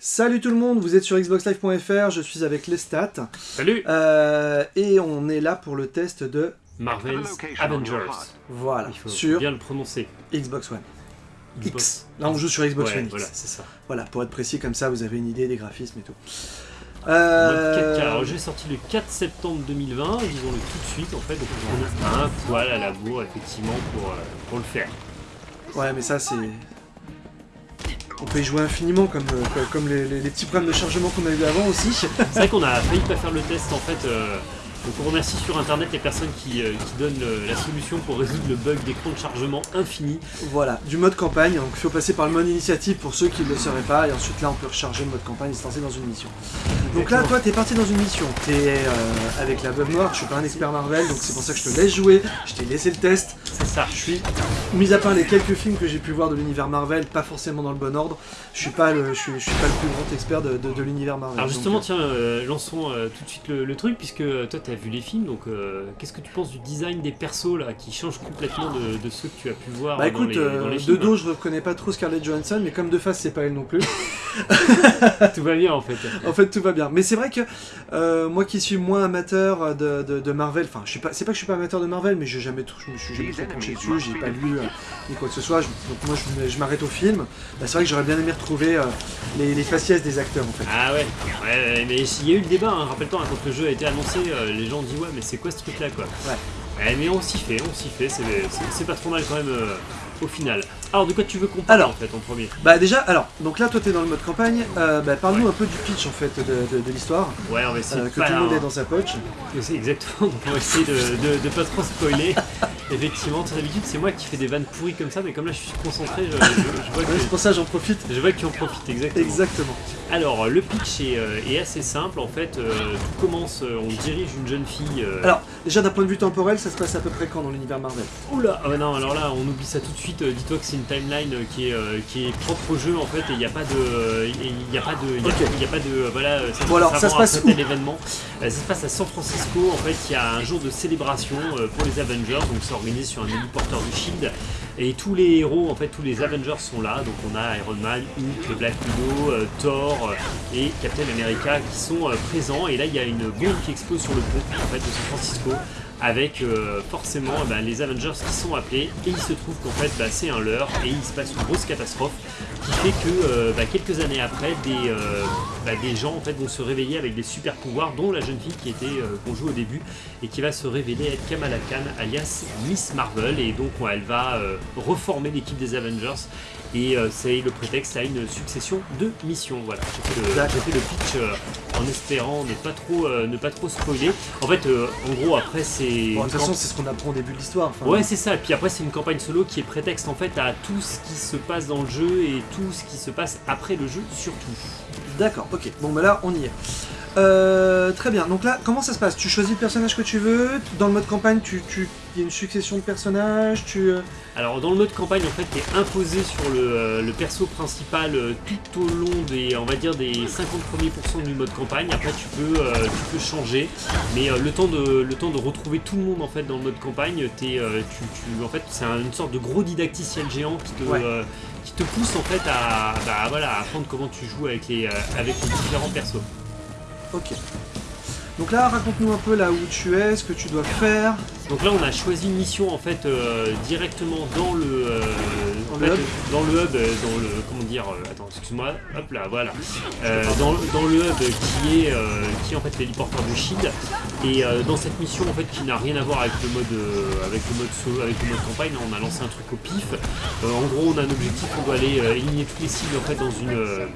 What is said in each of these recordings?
Salut tout le monde, vous êtes sur xboxlive.fr, je suis avec Lestat. Salut Euh, et on est là pour le test de Marvel's Avengers. voilà Il faut sur bien le prononcer. Xbox One Xbox. X. Là on joue sur Xbox Ouais, One X. voilà, c'est ça. Voilà, pour être précis comme ça, vous avez une idée des graphismes et tout. Euh, 4K. Alors, j'ai sorti le 4 septembre 2020, disons-le tout de suite en fait, donc on a un poil à la bourre effectivement pour, euh, pour le faire. Ouais, mais ça c'est. On peut y jouer infiniment comme, euh, comme les, petits problèmes de chargement qu'on a eu avant aussi. C'est vrai qu'on a failli pas faire le test en fait. euh, donc on remercie sur internet les personnes qui, euh, qui donnent le- la solution pour résoudre le bug d'écran de chargement infini. Voilà, du mode campagne, donc il faut passer par le mode initiative pour ceux qui ne le sauraient pas, et ensuite là on peut recharger le mode campagne et se lancer dans une mission. Donc là, toi, t'es parti dans une mission. T'es euh, avec la veuve noire. Je suis pas un expert Marvel, donc c'est pour ça que je te laisse jouer. Je t'ai laissé le test. C'est ça. Je suis, mis à part les quelques films que j'ai pu voir de l'univers Marvel, pas forcément dans le bon ordre. Je suis pas le, je suis, je suis pas le plus grand expert de, de- de l'univers Marvel. Alors justement, euh, tiens, euh, lançons euh, tout de suite le, le truc, puisque euh, toi tu as vu les films, donc euh, qu'est-ce que tu penses du design des persos là, qui change complètement de, de ceux que tu as pu voir bah dans, écoute, les, euh, dans les de dos, je reconnais pas trop Scarlett Johansson, mais comme de face, c'est pas elle non plus. Tout va bien en fait. En fait, tout va bien. Mais c'est vrai que euh, moi qui suis moins amateur de, de- de Marvel, enfin, je suis pas, c'est pas que je suis pas amateur de Marvel, mais j'ai jamais, je me suis jamais trop penché dessus, j'ai pas lu euh, ni quoi que ce soit. je- donc moi, je, je m'arrête au film. Bah, c'est vrai que j'aurais bien aimé retrouver euh, les, les faciès des acteurs, en fait. Ah ouais, ouais, ouais, mais il y a eu le débat, hein, rappelle-toi, hein, quand le jeu a été annoncé, euh, les gens dit ouais mais c'est quoi ce truc là quoi. Ouais. Ouais, mais on s'y fait, on s'y fait, c'est pas trop mal quand même euh, au final. Alors de quoi tu veux qu'on parle Alors. en fait en premier? Bah déjà, alors, donc là, toi, t'es dans le mode campagne. euh, bah, parle-nous un peu du pitch, en fait, de, de- de l'histoire, Ouais, on va essayer euh, que tout le monde est dans sa poche. C'est exactement, donc on va essayer de, pas trop spoiler. Effectivement, d'habitude c'est moi qui fais des vannes pourries comme ça, mais comme là je suis concentré, je, je- je vois, Ouais, c'est que, pour ça, j'en profite. je vois que tu en profites exactement. Exactement. Alors, le pitch est, euh, est assez simple en fait. tout commence, euh, on dirige une jeune fille. Alors, déjà, d'un point de vue temporel, ça se passe à peu près quand dans l'univers Marvel? Oula ah ouais, non alors là on oublie ça tout de suite dis-toi que c'est une timeline euh, qui est, euh, qui est propre au jeu en fait et il n'y a pas de il y a pas de il y a- pas de voilà ça Bon, alors, ça se passe tel événement. Euh, ça se passe à San Francisco. En fait il y a un jour de célébration pour les Avengers. Donc c'est organisé sur un héliporteur du Shield. Et tous les héros en fait tous les Avengers sont là. Donc on a Iron Man, Hulk, Black Widow, Thor et Captain America qui sont présents. Et là il y a une bombe qui explose sur le pont en fait de San Francisco avec euh, forcément ben, les Avengers qui sont appelés. Et il se trouve qu'en fait bah, c'est un leurre et il se passe une grosse catastrophe qui fait que euh, bah, quelques années après des, euh, bah, des gens en fait vont se réveiller avec des super pouvoirs dont la jeune fille qui était qu'on joue au début et qui va se révéler être Kamala Khan alias Miss Marvel. Et donc ouais, elle va reformer l'équipe des Avengers. Et c'est le prétexte à une succession de missions. Voilà j'ai fait fait le pitch en espérant ne pas trop ne pas trop spoiler. En fait en gros après c'est Bon, de toute façon, c'est ce qu'on apprend au début de l'histoire. enfin, Ouais, c'est ça. Et puis après, c'est une campagne solo qui est prétexte en fait à tout ce qui se passe dans le jeu et tout ce qui se passe après le jeu surtout. D'accord, ok. Bon, bah là, on y est. Euh, très bien. Donc là, comment ça se passe? Tu choisis le personnage que tu veux. Dans le mode campagne, tu, tu, y a une succession de personnages. Tu. euh, Alors dans le mode campagne, en fait, t'es imposé sur le, euh, le perso principal euh, tout au long des, on va dire, des 50 premiers pourcents du mode campagne. Après, tu peux, euh, tu peux changer, mais euh, le temps de, le temps de retrouver tout le monde en fait dans le mode campagne, t'es, euh, tu, tu- en fait, c'est un- une sorte de gros didacticiel géant qui te, Ouais. qui te pousse en fait à, bah, voilà, à apprendre comment tu joues avec les, avec les différents persos. Ok. Donc là, raconte-nous un peu là où tu es, ce que tu dois faire. Donc là, on a choisi une mission en fait euh, directement dans le, euh, Dans le hub. dans le hub, euh, dans le comment dire, euh, attends, excuse-moi, hop là, voilà, dans, dans le hub qui est qui est en fait l'héliporteur de Shield et dans cette mission en fait qui n'a rien à voir avec le mode avec le mode solo, avec le mode campagne, on a lancé un truc au pif. En gros, on a un objectif, on doit aller éliminer toutes les cibles en fait dans une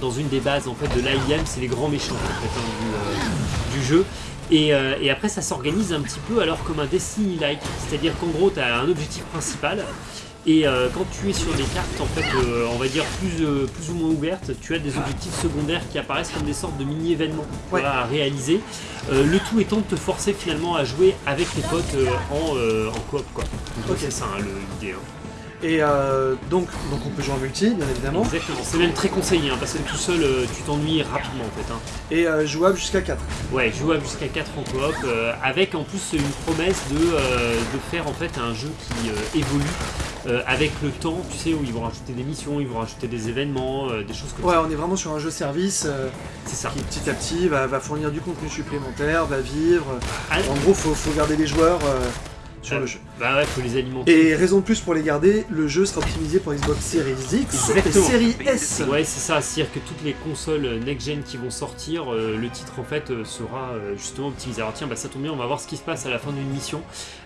dans une des bases en fait de l'AIM, c'est les grands méchants en fait, hein, du, euh, du jeu. Et, euh, et après ça s'organise un petit peu alors comme un Destiny-like, c'est-à-dire qu'en gros tu as un objectif principal et euh, quand tu es sur des cartes en fait euh, on va dire plus, plus ou moins ouvertes, tu as des objectifs secondaires qui apparaissent comme des sortes de mini-événements Ouais. à réaliser. Le tout étant de te forcer finalement à jouer avec tes potes en, en coop quoi. Donc c'est ça hein, l'idée. hein. Et euh, donc, donc, on peut jouer en multi, bien évidemment. Exactement, c'est même très conseillé hein, parce que tout seul euh, tu t'ennuies rapidement en fait. hein. Et euh, jouable jusqu'à 4. Ouais, jouable jusqu'à 4 en coop, avec en plus une promesse de, de faire en fait un jeu qui évolue avec le temps, tu sais, où ils vont rajouter des missions, ils vont rajouter des événements, des choses comme Ouais, ça. on est vraiment sur un jeu service C'est ça. qui petit à petit va, va fournir du contenu supplémentaire, va vivre. Ah, En gros, faut, faut garder les joueurs sur Euh, le jeu. bah ouais, faut les alimenter. Et raison de plus pour les garder, le jeu sera optimisé pour Xbox Series X et Exactement. Series S. Ouais, c'est ça, c'est-à-dire que toutes les consoles next-gen qui vont sortir, euh, le titre en fait euh, sera euh, justement optimisé. Alors tiens, bah, ça tombe bien, on va voir ce qui se passe à la fin d'une mission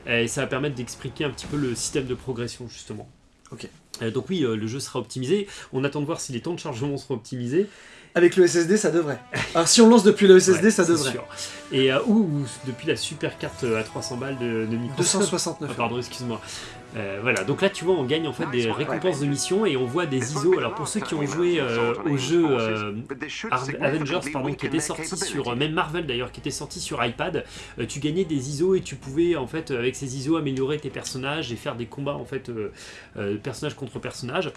euh, et ça va permettre d'expliquer un petit peu le système de progression justement. Ok. Euh, donc oui, euh, le jeu sera optimisé. On attend de voir si les temps de chargement seront optimisés. Avec le SSD, ça devrait. Alors si on lance depuis le SSD, Ouais, ça devrait. sûr. Et euh, ou, ou depuis la super carte à 300 balles de, de Microsoft. 269 Ah, pardon, excuse-moi. Euh, voilà, donc là tu vois, on gagne en fait des récompenses de mission et on voit des ISO. Alors pour ceux qui ont joué euh, au jeu euh, Avengers, pardon, qui était sorti sur même Marvel d'ailleurs, qui était sorti sur iPad, euh, tu gagnais des ISO et tu pouvais en fait avec ces ISO améliorer tes personnages et faire des combats en fait euh, euh, personnage.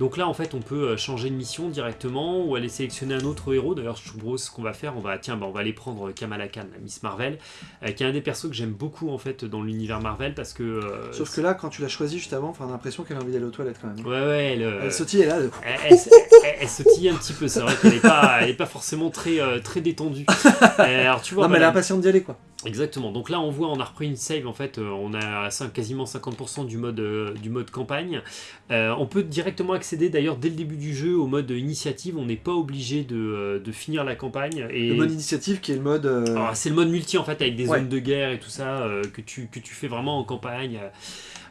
Donc là en fait on peut euh, changer de mission directement ou aller sélectionner un autre héros. D'ailleurs je propose ce qu'on va faire, on va tiens bah, on va aller prendre Kamala Khan, la Miss Marvel, euh, qui est un des persos que j'aime beaucoup en fait dans l'univers Marvel parce que euh, Sauf que là, quand tu l'as choisi juste avant, on a l'impression qu'elle a envie d'aller aux toilettes quand même. Ouais, ouais, elle, euh, Elle sautille, elle est là. elle- elle, sautille un petit peu, c'est vrai qu'elle n'est pas, elle est pas forcément très, euh, très détendue. Euh, alors tu vois, non, mais elle est impatiente d'y aller quoi. Exactement. Donc là, on voit, on a repris une save, en fait, euh, on a quasiment 50% du mode, euh, du mode campagne. Euh, on peut directement accéder d'ailleurs dès le début du jeu au mode initiative, on n'est pas obligé de, de finir la campagne. Et... Le mode initiative qui est le mode. euh, Alors, c'est le mode multi en fait avec des Ouais. zones de guerre et tout ça que, tu, que tu fais vraiment en campagne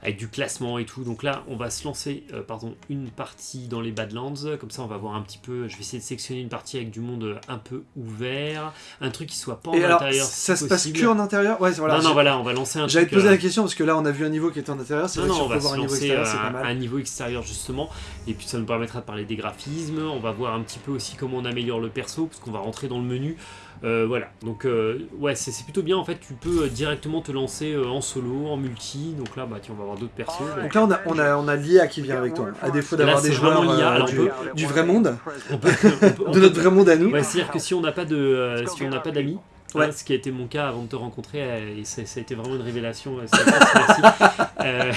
avec du classement et tout. Donc là, on va se lancer euh, pardon, une partie dans les Badlands. Comme ça, on va voir un petit peu. Je vais essayer de sélectionner une partie avec du monde un peu ouvert, un truc qui soit pas en Et alors, intérieur. ça si se passe que en intérieur? Ouais, voilà. non, non, voilà, on va lancer un J'allais truc. te poser euh, la question parce que là, on a vu un niveau qui était en intérieur. C'est non, non, on va voir se un niveau extérieur, c'est à, pas mal. un niveau extérieur justement, et puis ça nous permettra de parler des graphismes. On va voir un petit peu aussi comment on améliore le perso, parce qu'on va rentrer dans le menu. Euh, voilà, donc euh, ouais, c'est plutôt bien. En fait, tu peux euh, directement te lancer euh, en solo, en multi. Donc là, bah tiens, on va avoir d'autres persos. Donc là, on a, on a, on a l'IA qui vient avec toi. À défaut d'avoir des joueurs euh, alors du, peut- du vrai monde, On peut- on peut- on de notre vrai monde à nous. Ouais, c'est-à-dire que si on n'a pas de, euh, si on n'a pas d'amis, Ouais. hein, ce qui a été mon cas avant de te rencontrer, euh, et ça, ça a été vraiment une révélation. euh. Euh,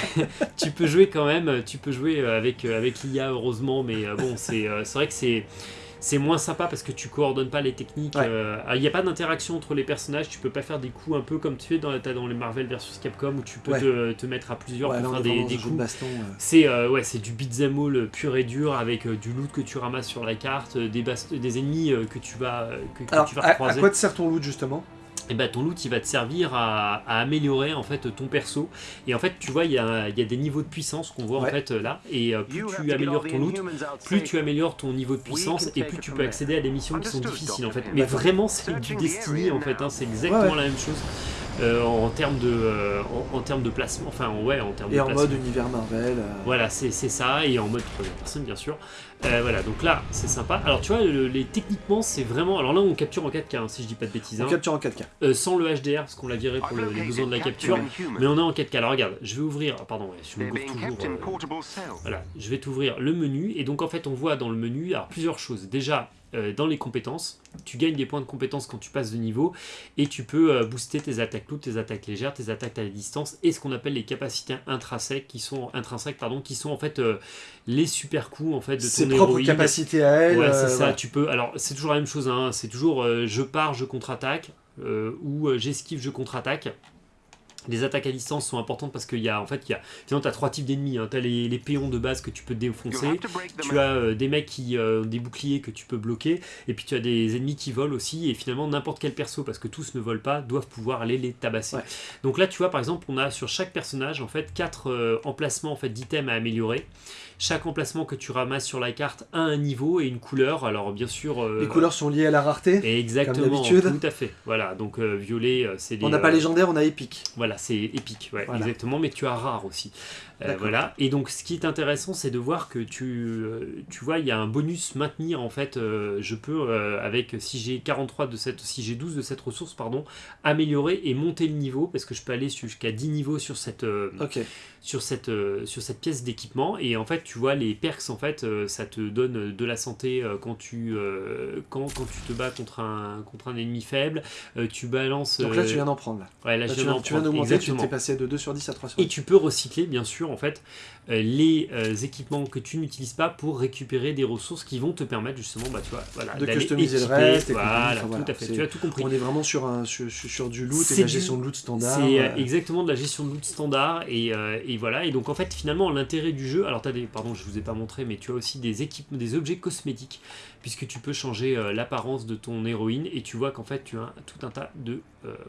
tu peux jouer quand même, tu peux jouer avec euh, avec l'IA heureusement, mais euh, bon, c'est euh, c'est vrai que c'est c'est moins sympa parce que tu coordonnes pas les techniques. Ouais. euh, Il n'y a pas d'interaction entre les personnages. Tu peux pas faire des coups un peu comme tu fais dans, les Marvel versus Capcom où tu peux Ouais. te, te mettre à plusieurs Ouais, pour faire des, de coups. euh. C'est euh, ouais, c'est du beat'em all pur et dur avec euh, du loot que tu ramasses sur la carte, des, ennemis que tu vas, que, que Alors, tu vas à, à croiser. quoi te sert ton loot justement? Et bah ton loot il va te servir à, à améliorer en fait ton perso. Et en fait tu vois il y a, il y a des niveaux de puissance qu'on voit Ouais. en fait euh, là. Et euh, plus tu améliores ton loot, plus tu améliores ton niveau de puissance et plus tu peux accéder à des missions qui sont difficiles en fait. Mais vraiment c'est du Destiny en fait, hein, c'est exactement Ouais, la même chose euh, en termes de euh, en, en termes de placement. Enfin ouais en termes Et de en placement. mode univers Marvel. euh, Voilà, c'est ça, et en mode troisième personne, bien sûr. Euh, voilà, donc là, c'est sympa. Alors, tu vois, le- les, techniquement, c'est vraiment. Alors là, on capture en 4K, hein, si je dis pas de bêtises. On hein. capture en 4K. Euh, sans le HDR, parce qu'on l'a viré pour le- les besoins de la capture. Mais on est en 4K. Alors, regarde, je vais ouvrir. ah, Pardon, ouais, je me gourre toujours. euh, voilà, je vais t'ouvrir le menu et donc en fait on voit dans le menu alors plusieurs choses. Déjà euh, dans les compétences, tu gagnes des points de compétences quand tu passes de niveau et tu peux euh, booster tes attaques lourdes, tes attaques légères, tes attaques à la distance et ce qu'on appelle les capacités intrinsèques qui sont intrinsèques pardon qui sont en fait euh, les super coups en fait de Ses ton propres capacités à elle. Ouais, c'est euh, ça. Tu peux. Alors, c'est toujours la même chose. Hein, c'est toujours euh, je pars, je contre-attaque euh, ou euh, j'esquive, je contre-attaque. Les attaques à distance sont importantes parce qu'il y a en fait il y a sinon tu as trois types d'ennemis. Hein. Tu as les, les péons de base que tu peux défoncer. Tu as euh, des mecs qui euh, ont des boucliers que tu peux bloquer et puis tu as des ennemis qui volent aussi et finalement n'importe quel perso parce que tous ne volent pas doivent pouvoir aller les tabasser. Ouais. Donc là tu vois par exemple on a sur chaque personnage en fait quatre euh, emplacements en fait d'items à améliorer. Chaque emplacement que tu ramasses sur la carte a un niveau et une couleur. Alors bien sûr euh, Les couleurs sont liées à la rareté. et Exactement, tout à fait. Voilà, donc euh, violet, euh, c'est. On n'a pas légendaire, on a épique. Voilà, c'est épique, ouais, Voilà. exactement, mais tu as rare aussi. Euh, voilà, et donc ce qui est intéressant, c'est de voir que tu, euh, tu vois, il y a un bonus maintenir en fait. euh, je peux, avec si j'ai 43 de cette, si j'ai 12 de cette ressource, pardon, améliorer et monter le niveau parce que je peux aller jusqu'à 10 niveaux sur cette, sur cette, sur cette pièce d'équipement et en fait tu vois les perks en fait ça te donne de la santé quand tu quand, quand tu te bats contre un contre un ennemi faible tu balances Donc là, tu viens d'en prendre. Là, ouais, là, Là, je tu viens tu viens d'augmenter, tu t'es passé de 2 sur 10 à 3 sur et 10. tu peux recycler bien sûr en fait euh, les euh, équipements que tu n'utilises pas pour récupérer des ressources qui vont te permettre justement bah, tu vois, voilà, De customiser le équiper, reste et Voilà, tout à fait. Tu as tout compris. On est vraiment sur, un, sur, du loot et la du- gestion de loot standard. C'est euh, exactement de la gestion de loot standard et, euh, et voilà et donc en fait finalement l'intérêt du jeu alors tu as des pardon je vous ai pas montré mais tu as aussi des équipes des objets cosmétiques puisque tu peux changer euh, l'apparence de ton héroïne et tu vois qu'en fait tu as tout un tas de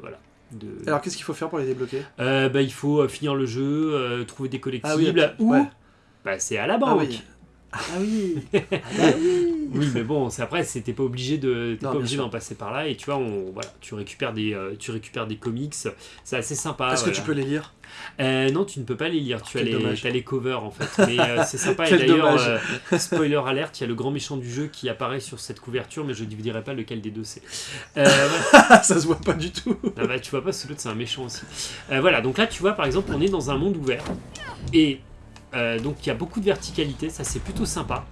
voilà de Alors qu'est-ce qu'il faut faire pour les débloquer? Euh, bah, il faut euh, finir le jeu euh, trouver des collectibles Ah oui, ok, ou ouais. bah, c'est à la Ah banque oui. Ah oui. Ah bah oui. Oui, mais bon, c'est après, c'était pas obligé de, t'es Non, pas obligé d'en passer par là. Et tu vois, on, voilà, tu récupères des, euh, tu récupères des comics. C'est assez sympa. Est-ce que tu peux les lire? Euh, Non, tu ne peux pas les lire. Tu as les, t'as les covers en fait. Mais euh, c'est sympa. et d'ailleurs, euh, spoiler alerte, il y a le grand méchant du jeu qui apparaît sur cette couverture, mais je ne vous dirai pas lequel des deux c'est. Euh, voilà. Ça se voit pas du tout. Ah bah, tu vois pas, ce l'autre c'est un méchant aussi. Voilà, donc là tu vois par exemple on est dans un monde ouvert et euh, donc il y a beaucoup de verticalité, ça c'est plutôt sympa.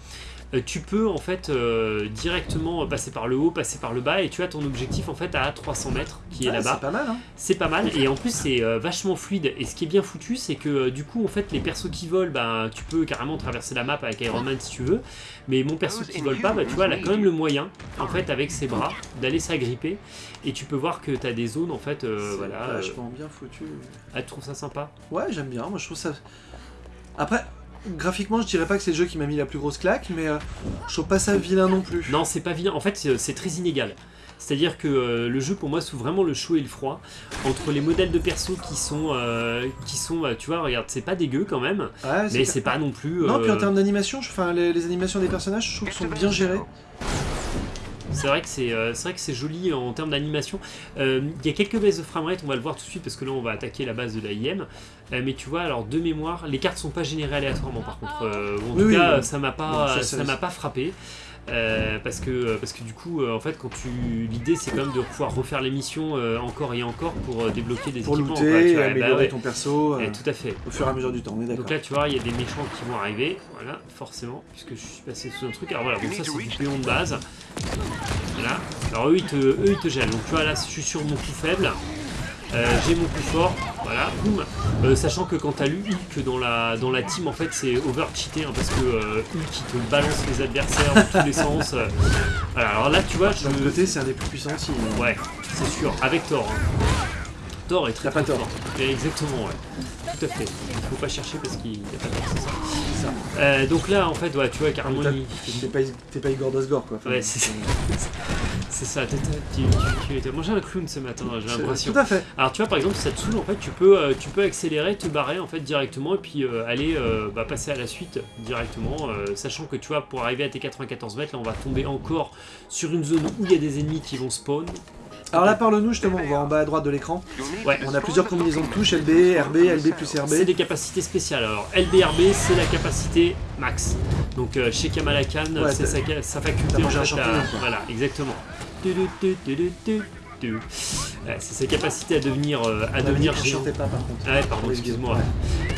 Euh, tu peux en fait euh, directement passer par le haut, passer par le bas et tu as ton objectif en fait à 300 mètres qui est Ouais, là-bas. C'est pas mal, hein C'est pas mal et en plus c'est euh, vachement fluide et ce qui est bien foutu c'est que euh, du coup en fait les persos qui volent bah, tu peux carrément traverser la map avec Iron Man si tu veux mais mon perso qui vole pas bah, tu vois elle a quand même le moyen en fait avec ses bras d'aller s'agripper et tu peux voir que tu as des zones en fait euh, C'est voilà euh, vachement bien foutu. ah, tu trouves ça sympa Ouais, j'aime bien. Moi, je trouve ça. Après, graphiquement, je dirais pas que c'est le jeu qui m'a mis la plus grosse claque, mais euh, je trouve pas ça vilain non plus. Non, c'est pas vilain. En fait, c'est c'est très inégal. C'est-à-dire que euh, le jeu, pour moi, sous vraiment le chaud et le froid. Entre les modèles de perso qui sont, euh, qui sont, euh, tu vois, regarde, c'est pas dégueu quand même, Ouais, mais c'est pas non plus. Non, puis en euh, termes d'animation, je- enfin, les, les animations des personnages, je trouve qu'elles sont bien gérées. C'est vrai que c'est euh, c'est vrai que c'est joli en termes d'animation. Euh, Il y a quelques baisses de framerate, on va le voir tout de suite parce que là on va attaquer la base de la IM. Euh, mais tu vois, alors de mémoire, les cartes sont pas générées aléatoirement par contre. En tout oui, cas, oui. ça m'a pas, ça- m'a pas frappé. Euh, parce que parce que du coup euh, en fait quand tu l'idée c'est quand même de pouvoir refaire les missions euh, encore et encore pour euh, débloquer des Pour équipements looter, quoi, tu vois, bah améliorer ouais. ton perso euh, Eh, tout à fait au fur et à mesure du temps, on est d'accord. donc là, tu vois, il y a des méchants qui vont arriver, voilà, forcément, puisque je suis passé sous un truc. Alors voilà, donc ça c'est du péon de base. Voilà. Alors eux ils, te, eux, ils te gèlent. Donc tu vois, là, je suis sur mon coup faible. Euh, J'ai mon coup fort, voilà, boum. Euh, sachant que quand t'as lu Hulk dans la, dans la team, en fait, c'est over-cheaté, hein, parce que euh, Hulk il te balance les adversaires dans tous les sens. euh. Voilà, alors là, tu vois, je. Autre côté, c'est un des plus puissants aussi. mais- Ouais, c'est sûr, avec Thor. hein. Thor est très pas très tort. Et Exactement, ouais. Tout à fait. Il faut pas chercher parce qu'il n'y a pas tort, c'est ça. Ça. Euh, donc là, en fait, ouais, tu vois, il- T'es pas, pas Igor Dosgor, quoi. Ouais, c'est ça. c'est ça. Tu, tu, tu as mangé un clown ce matin, j'ai l'impression. Tout à fait. Alors, tu vois, par exemple, ça te saoule, en fait, tu peux, euh, tu peux accélérer, te barrer, en fait, directement, et puis euh, aller euh, bah, passer à la suite directement, sachant que, tu vois, pour arriver à tes 94 mètres, là, on va tomber encore sur une zone où il y a des ennemis qui vont spawn. Alors là, parle-nous justement, on va en bas à droite de l'écran. Ouais. On a plusieurs combinaisons de touches, LB, RB, LB plus C'est RB. des capacités spéciales. Alors, LBRB, c'est la capacité max. Donc, euh, chez Kamala Khan, Ouais, c'est sa, faculté. en fait, à-. Voilà, exactement. Ouais, C'est sa capacité à devenir, euh, à devenir qu'on géant. chantait pas, par contre. Ah ouais, pardon, excuse-moi. ouais.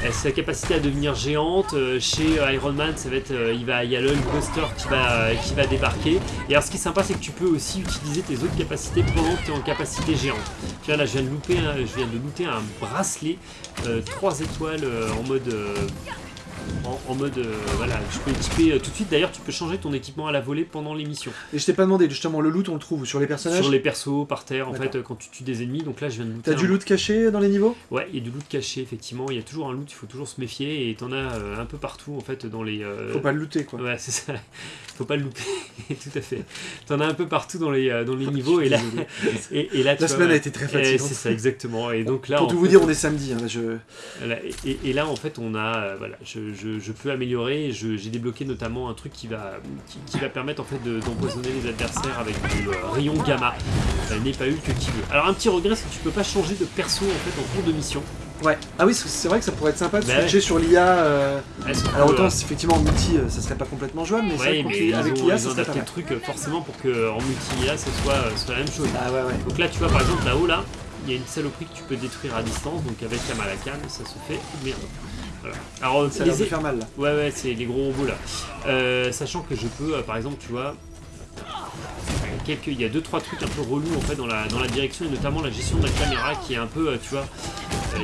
Euh, C'est sa capacité à devenir géante. Euh, Chez euh, Iron Man, ça va être, euh, il va, il y a le Hulkbuster qui va, qui va débarquer. Et alors, ce qui est sympa, c'est que tu peux aussi utiliser tes autres capacités pendant que tu es en capacité géante. Tu vois, là, je viens de louper, je viens de looter un bracelet 3 étoiles euh, en mode. Euh, en, en mode euh, voilà je peux équiper euh, tout de suite d'ailleurs tu peux changer ton équipement à la volée pendant l'émission Et je t'ai pas demandé, justement, le loot, on le trouve sur les personnages sur les persos par terre en fait euh, quand tu tues des ennemis donc là je viens de looter T'as un- du loot caché dans les niveaux? Ouais, il y a du loot caché, effectivement. Il y a toujours un loot, il faut toujours se méfier. Et t'en as euh, un peu partout, en fait, dans les. euh, Faut pas le looter, quoi. Ouais, c'est ça. Faut pas le louper. Tout à fait. T'en as un peu partout dans les, euh, dans les Je niveaux. Et là, et, et là tu La vois, semaine a été très Et fatigante. C'est ça, exactement. Et donc là, Pour en tout vous fait, dire, on est samedi. hein, là, je... Voilà, et, et- et là en fait on a euh, voilà je, je- je peux améliorer j'ai débloqué notamment un truc qui va qui, qui va permettre en fait de- d'empoisonner les adversaires avec du euh, rayon gamma n'est pas eu que qui veut alors un petit regret c'est que tu peux pas changer de perso en fait en cours de mission Ouais. Ah oui, c'est vrai que ça pourrait être sympa de Bah switcher sur l'IA. euh, Alors autant, euh, effectivement en multi, euh, ça serait pas complètement jouable, mais ouais, mais avec l'IA, ça serait pas mal. truc forcément pour que en multi IA ça soit, soit la même chose Ah ouais, ouais. donc là tu vois par exemple là-haut là il y a une saloperie que tu peux détruire à distance donc avec Kamala Khan ça se fait merde voilà. alors euh, Ça a l'air les- de faire mal là. Ouais, ouais, c'est les gros robots là. Euh, sachant que je peux, euh, par exemple, tu vois, quelques, il y a deux trois trucs un peu relous en fait dans la, dans la direction et notamment la gestion de la caméra qui est un peu, euh, tu vois,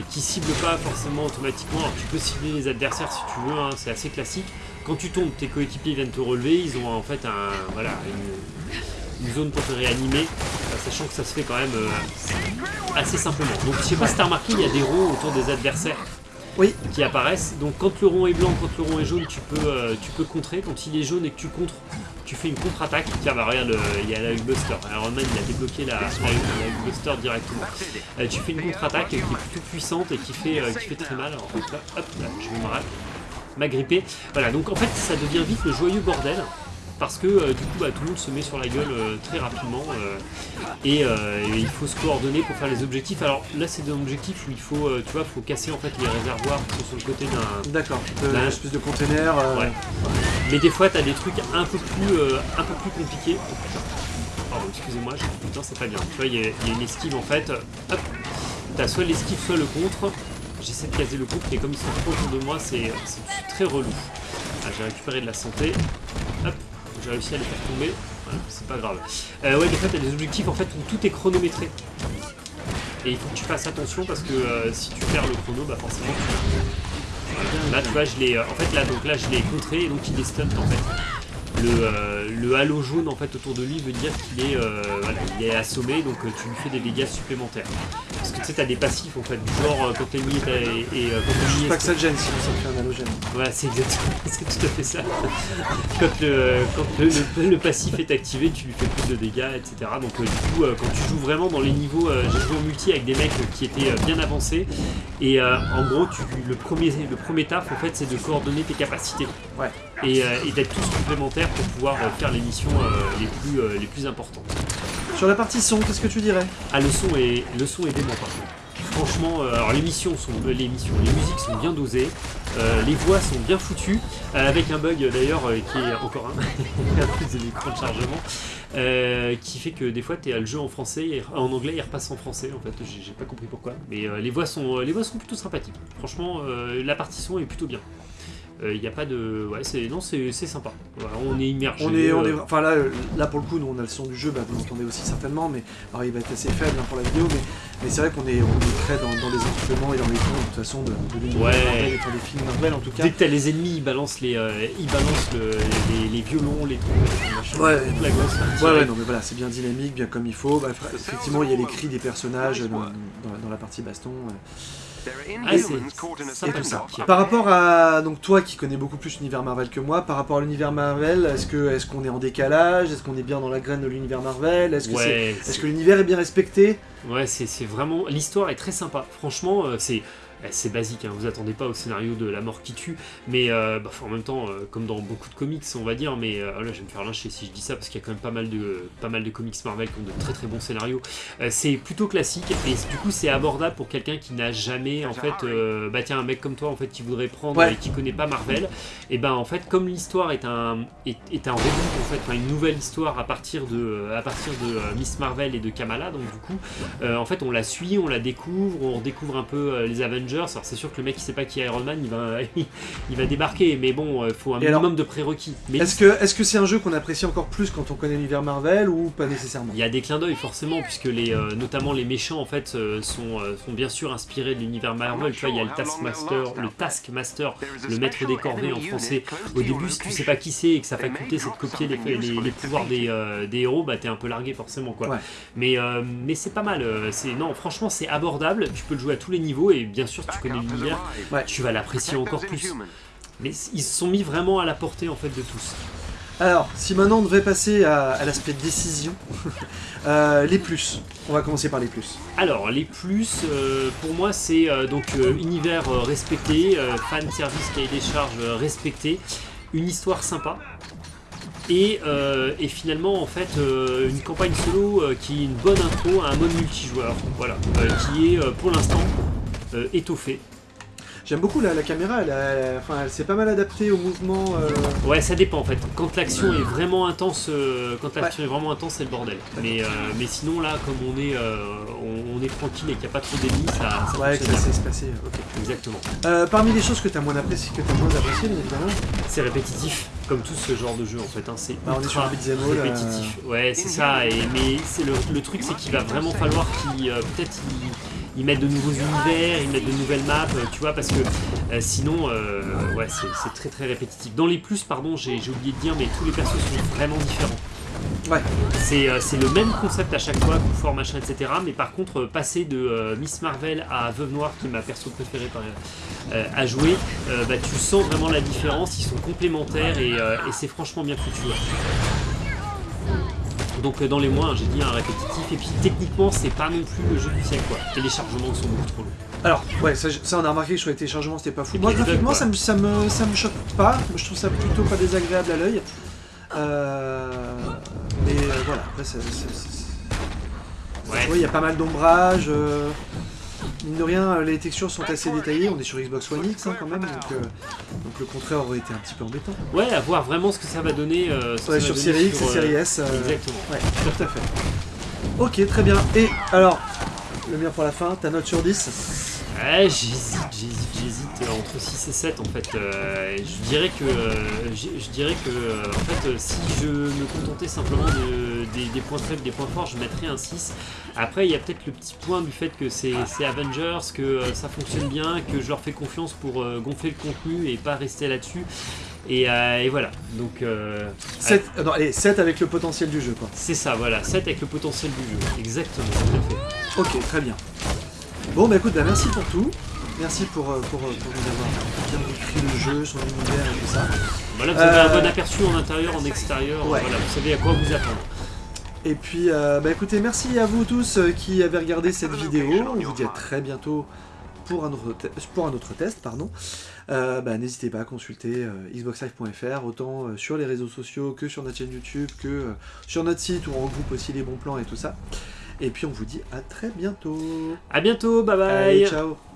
qui cible pas forcément automatiquement. Alors tu peux cibler les adversaires si tu veux, hein, c'est assez classique. Quand tu tombes, tes coéquipiers viennent te relever, ils ont en fait un, voilà, une, une zone pour te réanimer, sachant que ça se fait quand même euh, assez simplement. Donc je sais pas si t'as remarqué, il y a des ronds autour des adversaires Oui, qui apparaissent. Donc quand le rond est blanc, quand le rond est jaune, tu peux, euh, tu peux contrer. Quand il est jaune et que tu contres, tu fais une contre-attaque. Tiens, bah regarde, euh, il y a la Hulkbuster. Iron Man, il a débloqué la, la, directement. Euh, tu fais une contre-attaque qui est plutôt puissante et qui fait, qui fait très mal. Alors, là, hop, là, je vais m'agripper. Voilà, donc en fait, ça devient vite le joyeux bordel. Parce que euh, du coup, bah, tout le monde se met sur la gueule euh, très rapidement euh, et, et il faut se coordonner pour faire les objectifs. Alors là, c'est des objectifs où il faut, tu vois, faut casser en fait les réservoirs qui sont sur le côté d'un, d'accord. Une espèce de container. Ouais. Mais des fois, t'as des trucs un peu plus, un peu plus compliqués. Oh excusez-moi, je... putain, c'est pas bien. Tu vois, il y, a- il y a une esquive en fait. Hop. T'as soit l'esquive, soit le contre. J'essaie de caser le contre, mais comme ils sont trop autour de moi, c'est c'est très relou. Ah, j'ai récupéré de la santé. Hop. J'ai réussi à les faire tomber. C'est pas grave. Euh, ouais, des fois, t'as des objectifs en fait où tout est chronométré. Et il faut que tu fasses attention parce que euh, si tu perds le chrono, bah forcément tu. Là, tu vois, je l'ai. euh, En fait, là, donc là, je l'ai contré et donc il est stun en fait. Le, euh, le halo jaune en fait autour de lui veut dire qu'il est, euh, voilà, il est assommé, donc euh, tu lui fais des dégâts supplémentaires. Parce que tu sais, t'as des passifs en fait, du genre quand l'ennemi est, et, et, quand est Pas que ça te gêne, sinon ça te fait un halogène. voilà, c'est exactement, c'est tout à fait ça. quand le, quand le, passif est activé, tu lui fais plus de dégâts, etc. Donc du coup, quand tu joues vraiment dans les niveaux, j'ai joué en multi avec des mecs qui étaient bien avancés, et en gros, tu, le premier, le premier taf, en fait, c'est de coordonner tes capacités Ouais. Et, euh, et d'être tous complémentaires pour pouvoir euh, faire les missions euh, les plus, les plus importantes. Sur la partie son, qu'est-ce que tu dirais? Ah, le son est, le son est dément par contre. Franchement, euh, alors les missions sont, euh, les missions, les musiques sont bien dosées, euh, les voix sont bien foutues, avec un bug d'ailleurs qui est encore un, de l'écran de chargement, qui fait que des fois tu as le jeu en français, et en anglais il repasse en français en fait, j'ai pas compris pourquoi, mais les voix sont, les voix sont plutôt sympathiques. Franchement, la partie son est plutôt bien. Il n'y a pas de, ouais, c'est non, c'est sympa. Voilà, on est immergé. On est, on euh, est, enfin là, euh, là pour le coup, nous on a le son du jeu, bah, vous l'entendez aussi certainement, mais alors, il va être assez faible hein, pour la vidéo, mais, mais c'est vrai qu'on est, on est très dans, dans les instruments et dans les tons de toute façon de, Ouais. Et pour les films Marvel en tout cas. Dès que t'as les ennemis, ils balancent les, euh, ils balancent le- les, les violons, les machins, Ouais. la grosse. Ouais, ouais, non mais voilà, c'est bien dynamique, bien comme il faut. Bah, effectivement, il y a les cris des personnages dans, dans- dans la partie baston. euh. Ah, c'est Et tout ça. Par rapport à donc toi qui connais beaucoup plus l'univers Marvel que moi, par rapport à l'univers Marvel, est-ce que est-ce qu'on est en décalage, est-ce qu'on est bien dans la graine de l'univers Marvel, est-ce que Ouais, est-ce que l'univers est bien respecté? Ouais, c'est c'est vraiment. L'histoire est très sympa. Franchement, euh, c'est. Eh, C'est basique, hein, vous attendez pas au scénario de la mort qui tue, mais euh, bah, en même temps, euh, comme dans beaucoup de comics, on va dire, mais euh, là je vais me faire lyncher si je dis ça parce qu'il y a quand même pas mal de, pas mal de comics Marvel qui ont de très très bons scénarios. Euh, c'est plutôt classique et du coup c'est abordable pour quelqu'un qui n'a jamais en fait, euh, bah tiens un mec comme toi en fait qui voudrait prendre Ouais. et qui connaît pas Marvel, et ben en fait comme l'histoire est un est, est un reboot en fait, enfin, une nouvelle histoire à partir de à partir de euh, Miss Marvel et de Kamala, donc du coup euh, en fait on la suit, on la découvre, on redécouvre un peu euh, les Avengers. Alors c'est sûr que le mec qui sait pas qui est Iron Man, il va il va débarquer, mais bon, il faut un Et alors, minimum de prérequis. Mais Est-ce que est-ce que c'est un jeu qu'on apprécie encore plus quand on connaît l'univers Marvel ou pas nécessairement? Il y a des clins d'œil forcément, puisque les, euh, notamment les méchants en fait euh, sont, euh, sont bien sûr inspirés de l'univers Marvel. Tu vois, il y a le Taskmaster, le Taskmaster, le maître des corvées en français. Au début, si tu sais pas qui c'est et que sa faculté c'est de copier les, les, les pouvoirs des, euh, des héros, bah t'es un peu largué forcément quoi. Ouais. Mais, euh, mais c'est pas mal. euh, C'est non, franchement c'est abordable. Tu peux le jouer à tous les niveaux et bien sûr tu connais l'univers, Ouais. tu vas l'apprécier encore plus. Mais ils se sont mis vraiment à la portée en fait de tous. Alors, si maintenant on devait passer à, à l'aspect décision, euh, les plus. On va commencer par les plus. Alors, les plus, euh, pour moi, c'est euh, donc euh, univers euh, respecté, euh, fan service cahier des charges euh, respecté, une histoire sympa. Et, euh, et finalement, en fait, euh, une campagne solo euh, qui est une bonne intro à un mode multijoueur, voilà, euh, qui est euh, pour l'instant euh, étoffé. J'aime beaucoup la, la caméra, elle, elle s'est pas mal adaptée au mouvement. euh, Ouais, ça dépend en fait. Quand l'action est vraiment intense, euh, quand l'action est vraiment intense, c'est le bordel. Mais, euh, mais sinon là, comme on est, on, on est tranquille et qu'il n'y a pas trop d'ennemis, ça, ça Ouais, que ça bien. sait se passer. ok. Exactement. Parmi les choses que tu as moins appréciées, que t'as moins bien évidemment, C'est répétitif, comme tout ce genre de jeu en fait. hein. C'est Bah, on est sur ultra all, euh, répétitif. Ouais, c'est ça. Et, mais c'est le, le truc, c'est qu'il va vraiment falloir qu'il peut-être il, ils mettent de nouveaux univers, ils mettent de nouvelles maps, euh, tu vois, parce que euh, sinon, euh, ouais, c'est très très répétitif. Dans les plus, pardon, j'ai oublié de dire, mais tous les persos sont vraiment différents. Ouais. C'est euh, le même concept à chaque fois, coup fort, machin, etc. Mais par contre, passer de Miss Marvel à Veuve Noire, qui est ma perso préférée par, à jouer, bah, tu sens vraiment la différence, ils sont complémentaires et, et c'est franchement bien foutu. ouais. Donc euh, dans les mois, hein, j'ai dit un répétitif, et puis techniquement, c'est pas non plus le jeu du siècle, quoi. Les téléchargements sont beaucoup trop longs. Alors, ouais, ça, ça, on a remarqué que sur les téléchargements c'était pas fou. Moi, graphiquement, ça me, ça, me, ça me choque pas. Je trouve ça plutôt pas désagréable à l'œil. Euh, mais euh, voilà, après, Ouais. Ouais, il y a pas mal d'ombrage. euh, mine de rien, les textures sont assez détaillées. On est sur Xbox One X hein, quand même, donc, euh, donc le contraire aurait été un petit peu embêtant. Ouais, à voir vraiment ce que ça va donner. euh, ce que Ouais, ça sur Série X et sur, euh, Série S. euh, Exactement. Ouais, tout à fait. Ok, très bien. Et alors, le mien pour la fin, ta note sur 10 Ouais, j'hésite, j'hésite, j'hésite entre 6 et 7 en fait. Je dirais que, je dirais que en fait, si je me contentais simplement de, des, des points faibles, des points forts, je mettrais un 6. Après, il y a peut-être le petit point du fait que c'est Avengers, que euh, ça fonctionne bien, que je leur fais confiance pour euh, gonfler le contenu et pas rester là-dessus. Et, euh, et voilà, donc euh, 7, euh, non, allez, 7 avec le potentiel du jeu, quoi. c'est ça, voilà, 7 avec le potentiel du jeu. Exactement, tout à fait. Ok, très bien. Bon, bah écoute, bah, merci pour tout. Merci pour, pour, pour nous avoir bien décrit le jeu, son univers et tout ça. Voilà, vous avez un bon aperçu en intérieur, en extérieur, Ouais. voilà, vous savez à quoi vous attendre. Et puis, euh, bah écoutez, merci à vous tous euh, qui avez regardé cette vidéo. On vous dit à très bientôt pour un autre, pour un autre test. pardon. Euh, bah, N'hésitez pas à consulter euh, xboxlive.fr, autant sur les réseaux sociaux que sur notre chaîne YouTube, que sur notre site où on regroupe aussi les bons plans et tout ça. Et puis on vous dit à très bientôt. À bientôt, bye bye Allez, ciao